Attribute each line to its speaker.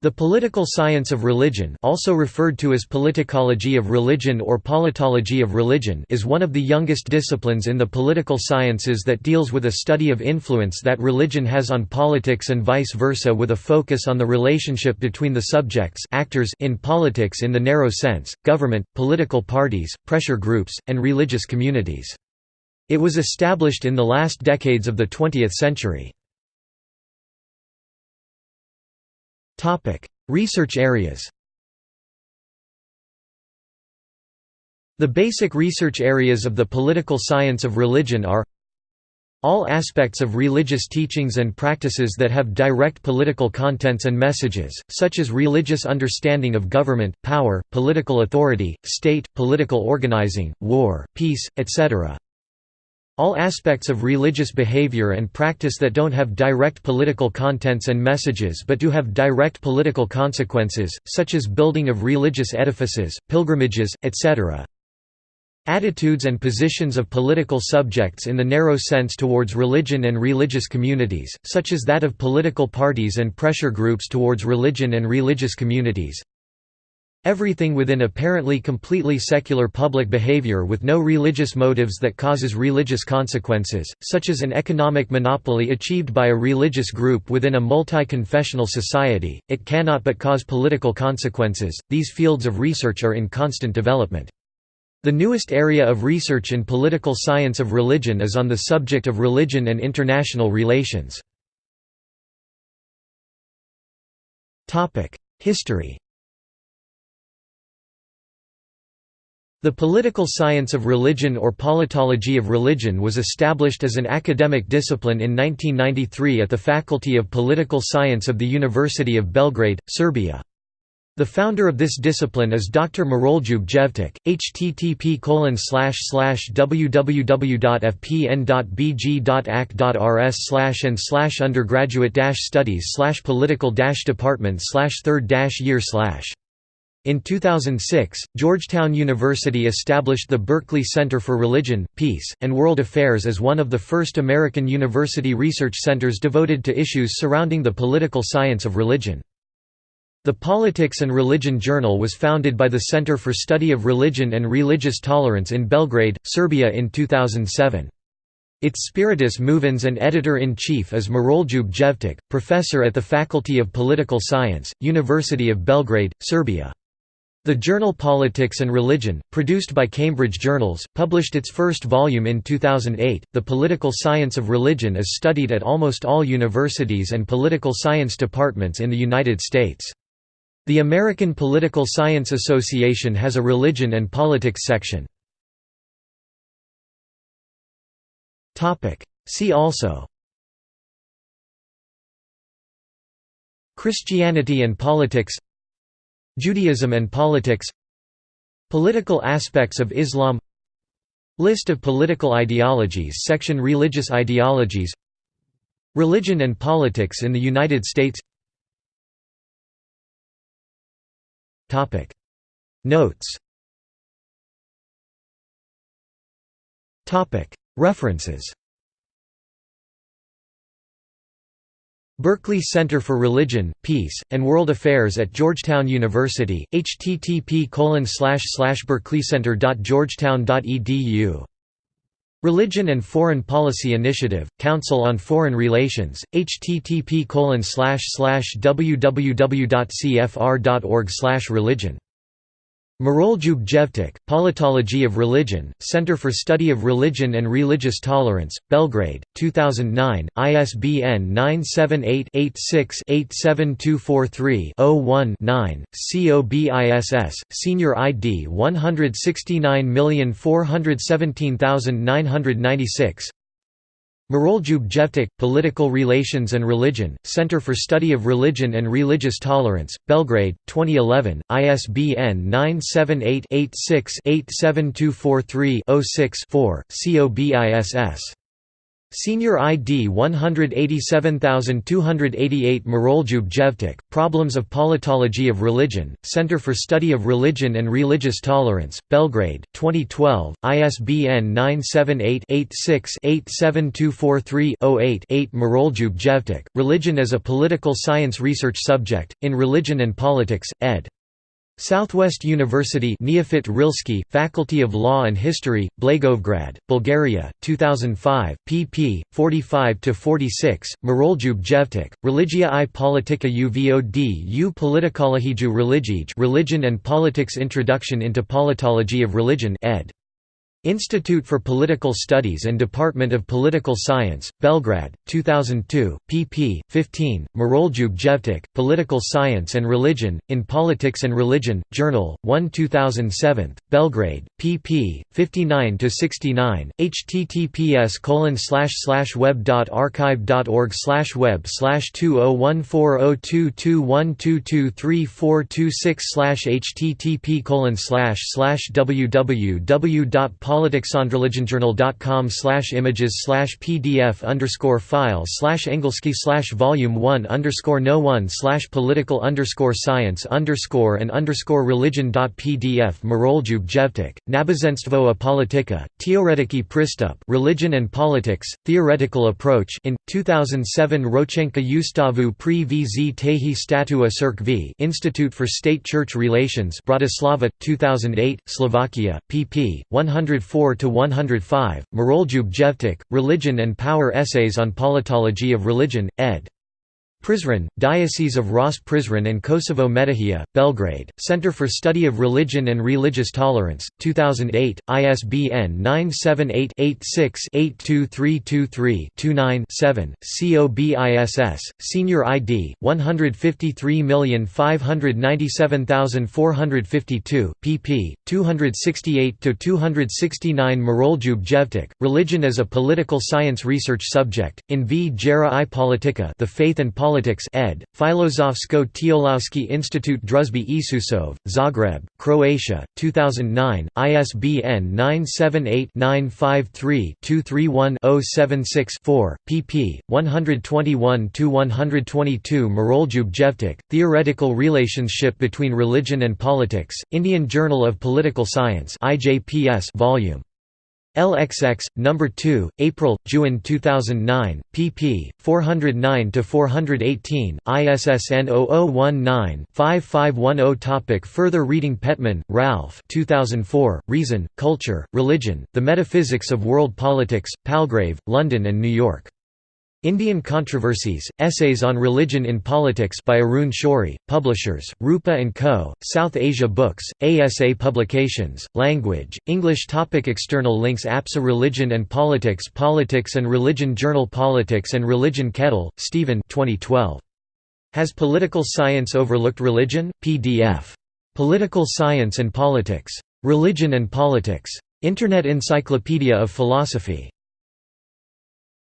Speaker 1: The political science of religion also referred to as politicology of religion or politology of religion is one of the youngest disciplines in the political sciences that deals with a study of influence that religion has on politics and vice versa with a focus on the relationship between the subjects actors in politics in the narrow sense, government, political parties, pressure groups, and religious communities. It was established in the last decades of the 20th century. Research areas The basic research areas of the political science of religion are all aspects of religious teachings and practices that have direct political contents and messages, such as religious understanding of government, power, political authority, state, political organizing, war, peace, etc. All aspects of religious behavior and practice that don't have direct political contents and messages but do have direct political consequences, such as building of religious edifices, pilgrimages, etc. Attitudes and positions of political subjects in the narrow sense towards religion and religious communities, such as that of political parties and pressure groups towards religion and religious communities. Everything within apparently completely secular public behavior with no religious motives that causes religious consequences, such as an economic monopoly achieved by a religious group within a multi-confessional society, it cannot but cause political consequences. These fields of research are in constant development. The newest area of research in political science of religion is on the subject of religion and international relations. History The political science of religion or politology of religion was established as an academic discipline in 1993 at the Faculty of Political Science of the University of Belgrade, Serbia. The founder of this discipline is Dr. Miroljub Jevtic. http www.fpn.bg.ac.rs and undergraduate studies political department third year in 2006, Georgetown University established the Berkeley Center for Religion, Peace, and World Affairs as one of the first American university research centers devoted to issues surrounding the political science of religion. The Politics and Religion Journal was founded by the Center for Study of Religion and Religious Tolerance in Belgrade, Serbia in 2007. Its spiritus movens and editor-in-chief is Miroljub Jevtic, professor at the Faculty of Political Science, University of Belgrade, Serbia. The journal Politics and Religion, produced by Cambridge Journals, published its first volume in 2008. The political science of religion is studied at almost all universities and political science departments in the United States. The American Political Science Association has a religion and politics section. See also Christianity and politics Judaism and politics Political aspects of Islam List of political ideologies Section Religious ideologies Religion and politics in the United States. Notes. References Berkeley Center for Religion, Peace, and World Affairs at Georgetown University, http berkeleycenter.georgetown.edu Religion and Foreign Policy Initiative, Council on Foreign Relations, http www.cfr.org religion Miroljub Jevtic, Politology of Religion, Center for Study of Religion and Religious Tolerance, Belgrade, 2009, ISBN 978-86-87243-01-9, COBISS, Senior ID 169417996, Miroljub Jevtic, Political Relations and Religion, Center for Study of Religion and Religious Tolerance, Belgrade, 2011, ISBN 978-86-87243-06-4, COBISS. Senior ID 187288 Miroljub Jevtic, Problems of Politology of Religion, Center for Study of Religion and Religious Tolerance, Belgrade, 2012, ISBN 978-86-87243-08-8 Miroljub Jevtic, Religion as a Political Science Research Subject, in Religion and Politics, ed. Southwest University Neofit Rilski, Faculty of Law and History, Blagoevgrad, Bulgaria, 2005, pp. 45–46, Miroljub Jevtic, Religia i Politika uvod u Politikolohiju religij Religion and Politics Introduction into Politology of Religion ed. Institute for Political Studies and Department of Political Science, Belgrade, 2002, pp. 15, Miroljub Jevtic, Political Science and Religion, in Politics and Religion, Journal, 1 2007, Belgrade, pp. 59–69, https web.archive.org slash web 20140221223426 http colon slash slash www politicsandreligionjournal.com slash images slash pdf underscore file slash engelski slash volume 1 underscore no 1 slash political underscore science underscore and underscore religion.pdf Miroljub Jevtic, Nabozenstvo a politika, Teoretiki pristup Religion and Politics, Theoretical Approach in, 2007 Rochenka Ustavu pri vz tehi statua cirk v Institute for State Church Relations Bratislava, 2008, Slovakia, pp. 100 104–105, Miroljub Jevtic, Religion and Power Essays on Politology of Religion, ed. Prizren, Diocese of Ross Prizren and Kosovo Metohija, Belgrade, Center for Study of Religion and Religious Tolerance, 2008, ISBN 978-86-82323-29-7, COBISS, Senior ID, 153597452, pp. 268–269 Miroljub Jevtic, Religion as a Political Science Research Subject, in V. Jera i Politika The Faith and Politics Politics ed. Filozofsko Teolowski Institute Druzby Isusov, Zagreb, Croatia, 2009, ISBN 978-953-231-076-4, pp. 121–122 Miroljub Jevtic, Theoretical Relationship Between Religion and Politics, Indian Journal of Political Science IJPS volume LXX, No. 2, April, June 2009, pp. 409–418, ISSN 0019-5510 Topic Further reading Pettman, Ralph 2004, Reason, Culture, Religion, The Metaphysics of World Politics, Palgrave, London and New York. Indian Controversies, Essays on Religion in Politics by Arun Shourie, Publishers, Rupa & Co., South Asia Books, ASA Publications, Language, English topic External links APSA Religion and Politics Politics and Religion Journal Politics and Religion Kettle, Stephen 2012. Has Political Science Overlooked Religion? PDF. Political Science and Politics. Religion and Politics. Internet Encyclopedia of Philosophy.